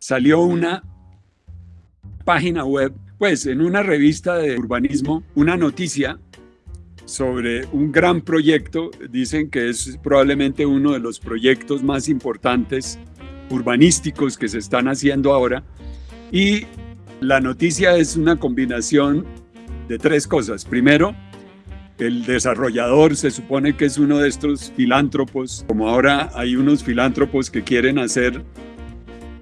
salió una página web, pues en una revista de urbanismo, una noticia sobre un gran proyecto, dicen que es probablemente uno de los proyectos más importantes urbanísticos que se están haciendo ahora. Y la noticia es una combinación de tres cosas. Primero, el desarrollador se supone que es uno de estos filántropos, como ahora hay unos filántropos que quieren hacer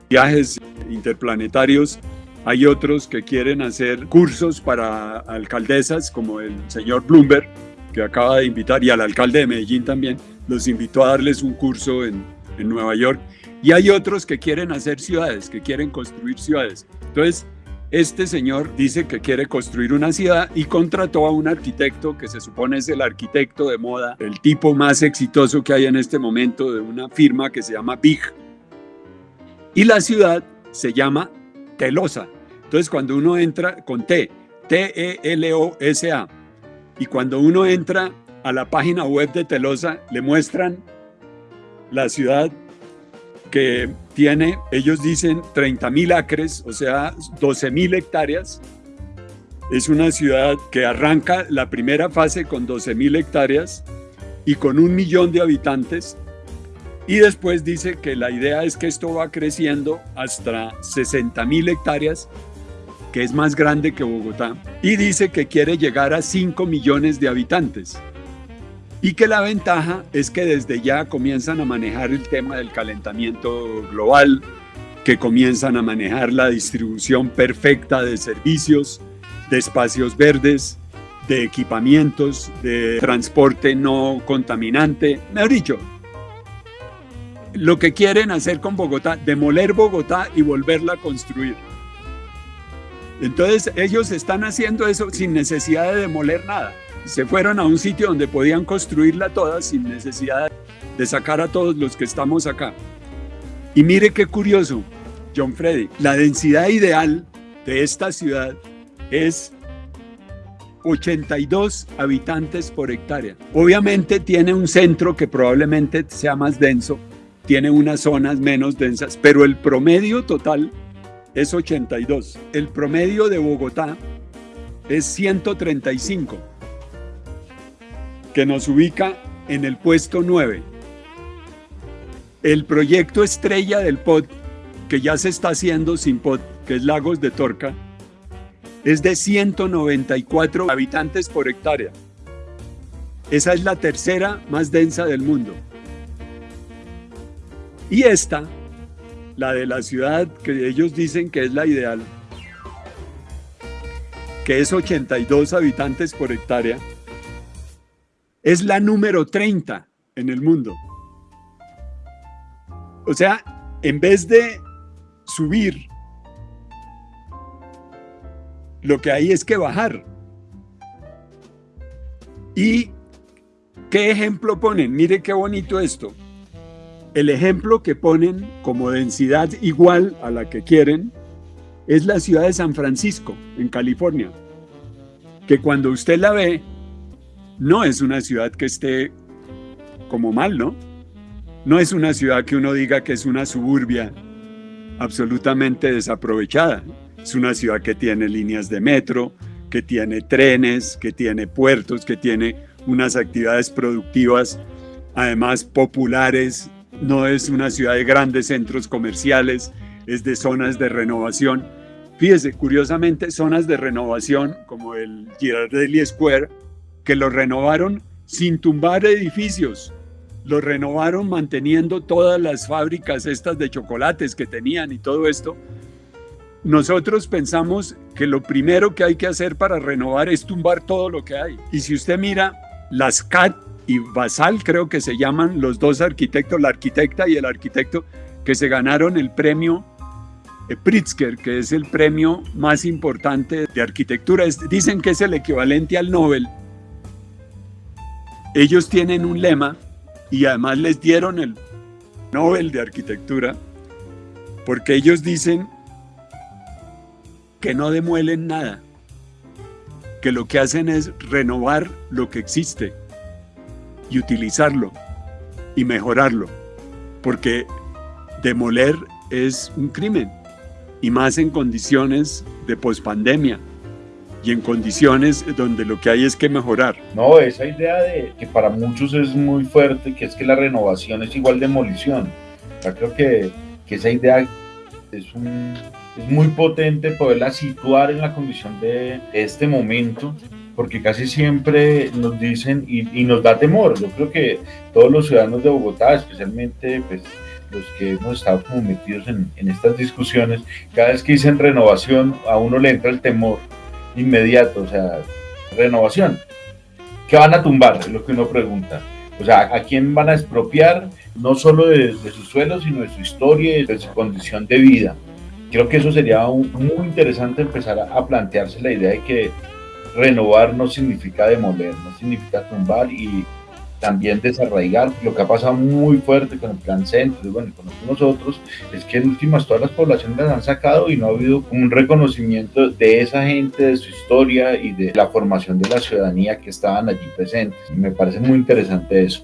viajes interplanetarios, hay otros que quieren hacer cursos para alcaldesas, como el señor Bloomberg, que acaba de invitar, y al alcalde de Medellín también, los invitó a darles un curso en, en Nueva York. Y hay otros que quieren hacer ciudades, que quieren construir ciudades. Entonces, este señor dice que quiere construir una ciudad y contrató a un arquitecto que se supone es el arquitecto de moda, el tipo más exitoso que hay en este momento de una firma que se llama Big. Y la ciudad se llama Telosa. Entonces cuando uno entra con T, T-E-L-O-S-A, y cuando uno entra a la página web de Telosa, le muestran la ciudad que tiene, ellos dicen 30 mil acres, o sea, 12 mil hectáreas. Es una ciudad que arranca la primera fase con 12 mil hectáreas y con un millón de habitantes. Y después dice que la idea es que esto va creciendo hasta 60 mil hectáreas, que es más grande que Bogotá. Y dice que quiere llegar a 5 millones de habitantes y que la ventaja es que desde ya comienzan a manejar el tema del calentamiento global, que comienzan a manejar la distribución perfecta de servicios, de espacios verdes, de equipamientos, de transporte no contaminante, mejor dicho, lo que quieren hacer con Bogotá, demoler Bogotá y volverla a construir. Entonces ellos están haciendo eso sin necesidad de demoler nada se fueron a un sitio donde podían construirla toda sin necesidad de sacar a todos los que estamos acá. Y mire qué curioso, John Freddy, la densidad ideal de esta ciudad es 82 habitantes por hectárea. Obviamente tiene un centro que probablemente sea más denso, tiene unas zonas menos densas, pero el promedio total es 82. El promedio de Bogotá es 135 que nos ubica en el puesto 9. El proyecto estrella del POT, que ya se está haciendo sin POT, que es Lagos de Torca, es de 194 habitantes por hectárea. Esa es la tercera más densa del mundo. Y esta, la de la ciudad que ellos dicen que es la ideal, que es 82 habitantes por hectárea, es la número 30 en el mundo. O sea, en vez de subir, lo que hay es que bajar. ¿Y qué ejemplo ponen? Mire qué bonito esto. El ejemplo que ponen como densidad igual a la que quieren es la ciudad de San Francisco, en California, que cuando usted la ve, no es una ciudad que esté como mal, ¿no? No es una ciudad que uno diga que es una suburbia absolutamente desaprovechada. Es una ciudad que tiene líneas de metro, que tiene trenes, que tiene puertos, que tiene unas actividades productivas, además populares. No es una ciudad de grandes centros comerciales, es de zonas de renovación. Fíjese, curiosamente, zonas de renovación como el Girardelli Square, que lo renovaron sin tumbar edificios, lo renovaron manteniendo todas las fábricas estas de chocolates que tenían y todo esto. Nosotros pensamos que lo primero que hay que hacer para renovar es tumbar todo lo que hay. Y si usted mira, las CAT y Basal creo que se llaman los dos arquitectos, la arquitecta y el arquitecto, que se ganaron el premio Pritzker, que es el premio más importante de arquitectura. Dicen que es el equivalente al Nobel ellos tienen un lema y además les dieron el Nobel de Arquitectura porque ellos dicen que no demuelen nada, que lo que hacen es renovar lo que existe y utilizarlo y mejorarlo, porque demoler es un crimen. y más en condiciones de pospandemia y en condiciones donde lo que hay es que mejorar. No, esa idea de que para muchos es muy fuerte, que es que la renovación es igual demolición. Yo creo que, que esa idea es, es muy potente poderla situar en la condición de este momento porque casi siempre nos dicen y, y, nos da temor. Yo creo que todos los ciudadanos de Bogotá, especialmente pues, los que hemos estado como metidos en, en, estas discusiones, cada vez que dicen renovación, a uno le entra el temor inmediato, o sea, renovación. ¿Qué van a tumbar? Es lo que uno pregunta. O sea, ¿a quién van a expropiar? No solo de, de su suelo, sino de su historia y de su condición de vida. Creo que eso sería un, muy interesante empezar a, a plantearse la idea de que renovar no significa demoler, no significa tumbar y también desarraigar. Lo que ha pasado muy fuerte con el plan centro y bueno, con nosotros es que en últimas todas las poblaciones las han sacado y no ha habido un reconocimiento de esa gente, de su historia y de la formación de la ciudadanía que estaban allí presentes. Me parece muy interesante eso.